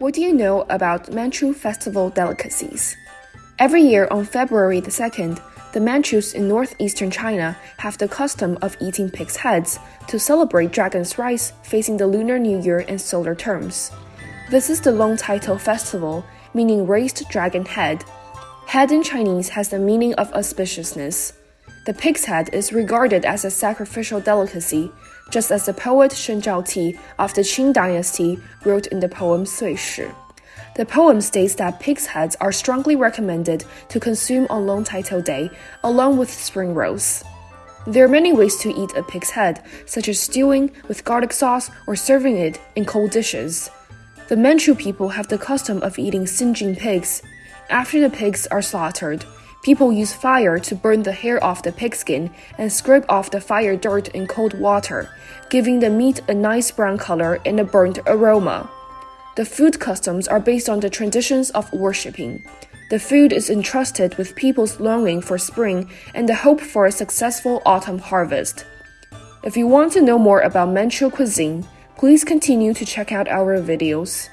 What do you know about Manchu festival delicacies? Every year on February the 2nd, the Manchus in northeastern China have the custom of eating pig's heads to celebrate dragon's rise facing the Lunar New Year and solar terms. This is the Long Title Festival, meaning raised dragon head. Head in Chinese has the meaning of auspiciousness. The pig's head is regarded as a sacrificial delicacy, just as the poet Shen Zhaoti of the Qing dynasty wrote in the poem Sui Shi. The poem states that pig's heads are strongly recommended to consume on Long Title Day, along with spring rolls. There are many ways to eat a pig's head, such as stewing with garlic sauce or serving it in cold dishes. The Manchu people have the custom of eating singeing pigs. After the pigs are slaughtered, People use fire to burn the hair off the pigskin and scrape off the fire dirt in cold water, giving the meat a nice brown color and a burnt aroma. The food customs are based on the traditions of worshipping. The food is entrusted with people's longing for spring and the hope for a successful autumn harvest. If you want to know more about Manchu cuisine, please continue to check out our videos.